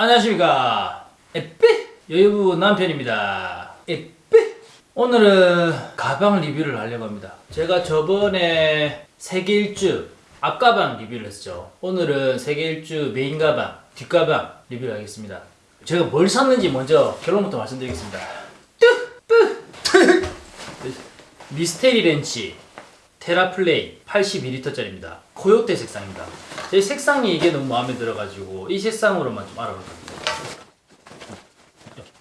안녕하십니까. 에삐 여유부 남편입니다. 에삐 오늘은 가방 리뷰를 하려고 합니다. 제가 저번에 세계일주 앞가방 리뷰를 했죠. 오늘은 세계일주 메인 가방 뒷가방 리뷰를 하겠습니다. 제가 뭘 샀는지 먼저 결론부터 말씀드리겠습니다. Mystery Ranch Terraplane 82리터짜리입니다. 코요테 색상입니다 제 색상이 이게 너무 마음에 들어가지고 이 색상으로만 좀 알아볼 겁니다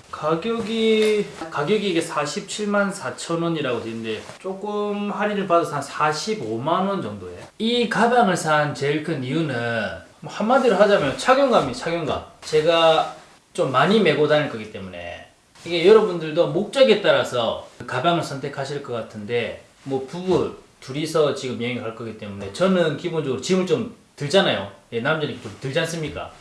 가격이 가격이 이게 47만 4천 원이라고 되어 있는데 조금 할인을 받아서 한 45만 원 정도에. 이 가방을 산 제일 큰 이유는 뭐 한마디로 하자면 착용감이 착용감. 제가 좀 많이 메고 다닐 거기 때문에. 이게 여러분들도 목적에 따라서 그 가방을 선택하실 것 같은데 뭐 부부 둘이서 지금 여행을 갈 거기 때문에 저는 기본적으로 짐을 좀 들잖아요 예, 남자는 좀 들지 않습니까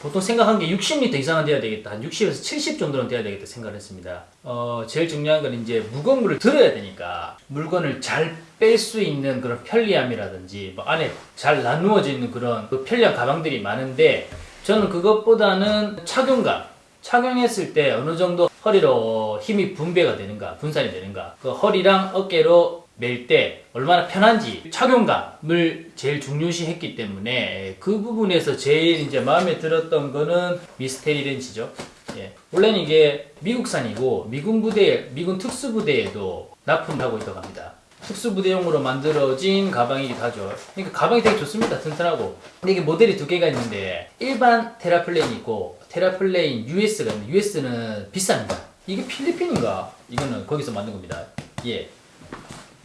보통 생각한 게 60리터 이상은 돼야 되겠다. 한 60에서 70 정도는 돼야 되겠다 생각을 했습니다. 어, 제일 중요한 건 이제 무거운 거를 들어야 되니까 물건을 잘 뺄 수 있는 그런 편리함이라든지 뭐 안에 잘 나누어져 있는 그런 그 편리한 가방들이 많은데 저는 그것보다는 착용감 착용했을 때 어느 정도 허리로 힘이 분배가 되는가 분산이 되는가 그 허리랑 어깨로 멜 때 얼마나 편한지 착용감을 제일 중요시 했기 때문에 그 부분에서 제일 이제 마음에 들었던 거는 미스테리 렌치죠. 예. 원래는 이게 미국산이고 미군 부대, 미군 특수부대에도 납품하고 있다고 합니다. 특수부대용으로 만들어진 가방이기도 하죠. 그러니까 가방이 되게 좋습니다. 튼튼하고. 근데 이게 모델이 두 개가 있는데 일반 Terraplane이 있고 Terraplane US가 있는데 US는 비쌉니다. 이게 필리핀인가? 이거는 거기서 만든 겁니다. 예.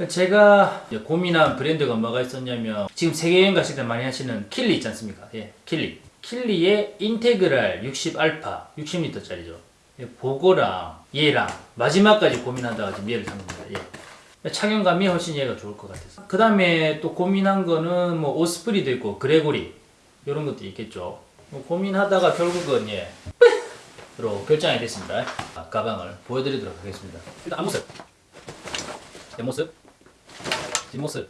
제가 고민한 브랜드가 뭐가 있었냐면 지금 세계여행 가실 때 많이 하시는 킬리 있지 않습니까? 예, 킬리. 킬리의 Integral 60알파 60리터짜리죠. 예, 보고랑 얘랑 마지막까지 고민하다가 지금 얘를 산 겁니다. 예. 착용감이 훨씬 얘가 좋을 것 같아서. 그 다음에 또 고민한 거는 뭐 오스프리도 있고 그레고리 이런 것도 있겠죠. 뭐 고민하다가 결국은 예. 로 결정이 됐습니다. 아, 가방을 보여드리도록 하겠습니다. 일단 앞모습. 뒷모습. 뒷모습.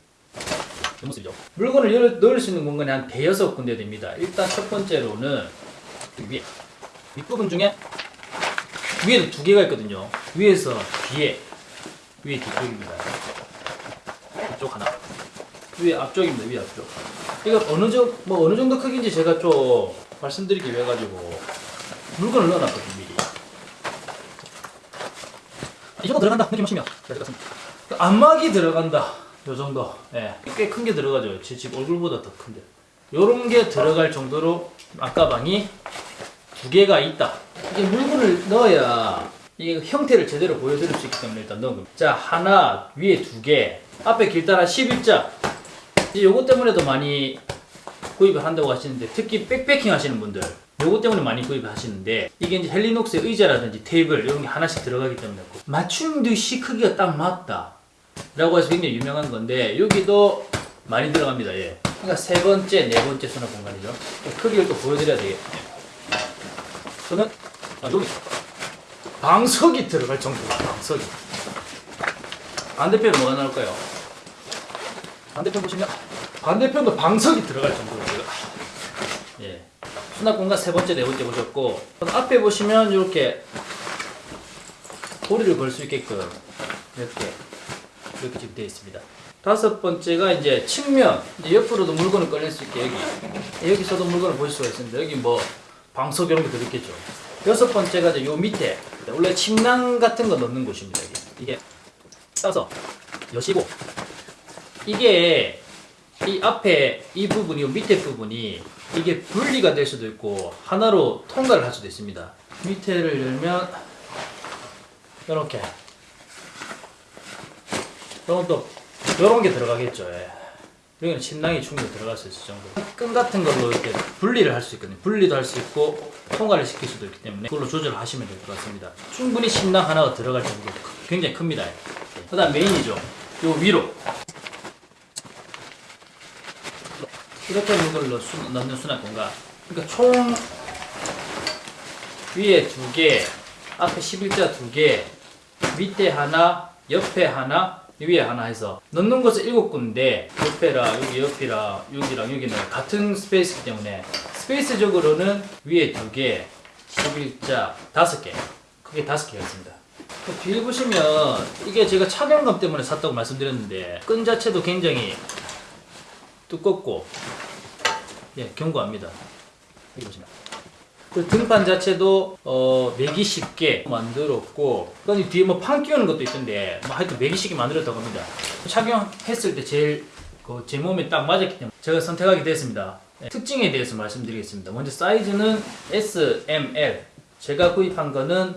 뒷모습이죠. 물건을 열, 넣을 수 있는 공간이 한 대여섯 군데 됩니다. 일단 첫 번째로는 위에. 윗부분 중에 위에도 두 개가 있거든요. 위에서 뒤에. 위에 뒤쪽입니다. 이쪽 하나. 위에 앞쪽입니다. 위에 앞쪽. 이거 어느 정도, 뭐 어느 정도 크기인지 제가 좀 말씀드리기 위해 가지고 물건을 넣어놨거든요. 미리. 이 정도 들어간다 될것 같습니다. 안막이 들어간다. 요 정도. 예. 꽤 큰 게 들어가죠. 제 집 얼굴보다 더 큰데. 요런 게 들어갈 정도로 앞가방이 두 개가 있다. 이게 물건을 넣어야 이 형태를 제대로 보여드릴 수 있기 때문에 일단 넣은 겁니다. 자, 하나, 위에 두 개. 앞에 길다란 11자. 이제 요것 때문에도 많이 구입을 한다고 하시는데 특히 백패킹 하시는 분들 요것 때문에 많이 구입을 하시는데 이게 이제 헬리녹스의 의자라든지 테이블 이런 게 하나씩 들어가기 때문에 맞춤 듯이 크기가 딱 맞다 라고 해서 굉장히 유명한 건데 여기도 많이 들어갑니다 예. 그러니까 세 번째 네 번째 수납 공간이죠 크기를 또 보여드려야 되겠네요 저는 아, 여기 방석이 들어갈 정도로 방석이 반대편은 뭐가 나올까요? 반대편 보시면 반대편도 방석이 들어갈 정도로 예. 수납 공간 세 번째, 네 번째 보셨고 앞에 보시면 이렇게 고리를 걸 수 있게끔 이렇게 이렇게 지금 되어 있습니다. 다섯 번째가 이제 측면 이제 옆으로도 물건을 꺼낼 수 있게 여기 여기서도 물건을 보실 수가 있습니다. 여기 뭐 방석 이런 게 들어있겠죠. 여섯 번째가 이제 요 밑에 원래 침낭 같은 거 넣는 곳입니다. 이게, 이게 따서 여시고 이게 이 앞에 이 부분이 밑에 부분이 이게 분리가 될 수도 있고 하나로 통과를 할 수도 있습니다. 밑에를 열면 이렇게 이런 또 이런 게 들어가겠죠. 예. 여기는 침낭이 충분히 들어갈 수 있을 정도. 끈 같은 걸로 이렇게 분리를 할 수 있거든요. 분리도 할 수 있고 통과를 시킬 수도 있기 때문에 그걸로 조절하시면 될 것 같습니다. 충분히 침낭 하나가 들어갈 정도 굉장히 큽니다. 예. 그다음 메인이죠. 요 위로 이렇게 수, 넣는 수납 공간. 그러니까 총 위에 두 개, 앞에 11자 두 개, 밑에 하나, 옆에 하나, 위에 하나 해서 넣는 것은 일곱 군데 옆에랑 여기 옆이랑 여기랑 여기는 같은 스페이스이기 때문에 스페이스적으로는 위에 두 개, 11자 다섯 개, 크게 다섯 개가 있습니다. 그 뒤에 보시면 이게 제가 착용감 때문에 샀다고 말씀드렸는데 끈 자체도 굉장히 두껍고 예 견고합니다. 여기 보시면 그 등판 자체도 어 매기 쉽게 만들었고 그 뒤에 뭐 판 끼우는 것도 있던데 뭐 하여튼 매기 쉽게 만들었다고 합니다. 착용했을 때 제일 그 제 몸에 딱 맞았기 때문에 제가 선택하게 됐습니다. 예, 특징에 대해서 말씀드리겠습니다. 먼저 사이즈는 S, M, L 제가 구입한 거는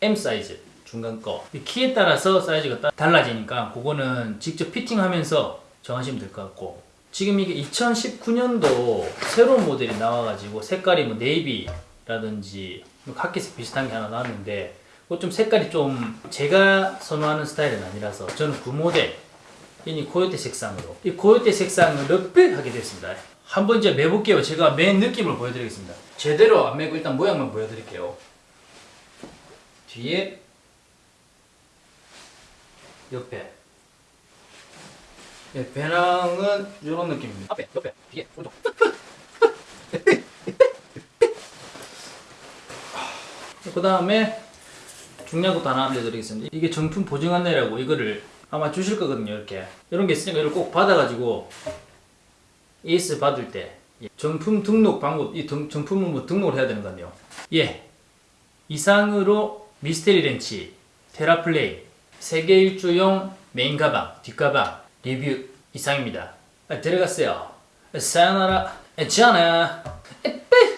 M 사이즈 중간 거. 이 키에 따라서 사이즈가 따- 달라지니까 그거는 직접 피팅하면서 정하시면 될 것 같고 지금 이게 2019년도 새로운 모델이 나와가지고 색깔이 뭐 네이비라든지 뭐 카키색 비슷한 게 하나 나왔는데 좀 색깔이 좀 제가 선호하는 스타일은 아니라서 저는 그 모델 이 코요테 색상으로 이 코요테 색상을 럽백하게 됐습니다. 한 번 이제 매볼게요. 제가 맨 느낌을 보여드리겠습니다. 제대로 안 매고 일단 모양만 보여드릴게요. 뒤에 옆에 예, 배낭은 이런 느낌입니다. 앞에, 옆에, 뒤에, 오른쪽. 그 다음에 중요한 것도 하나 알려드리겠습니다. 이게 정품 보증 안내라고 이거를 아마 주실 거거든요. 이렇게 이런 게 있으니까 이걸 꼭 받아가지고 ES 받을 때 예, 정품 등록 방법, 이 등- 정품은 뭐 등록을 해야 되는 건데요. 예, 이상으로 미스테리 렌치, 테라플레이, 세계 일주용 메인 가방, 뒷가방 리뷰 이상입니다. 아, 들어갔어요. 사요나라, 에, 지아나, 에빼.